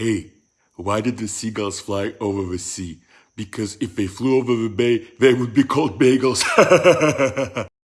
Hey, why did the seagulls fly over the sea? Because if they flew over the bay, they would be called bagels.